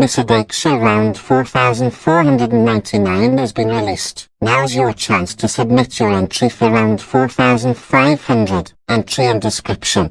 Misadakesha round 4499 has been released. Now's your chance to submit your entry for round 4500. Entry and description.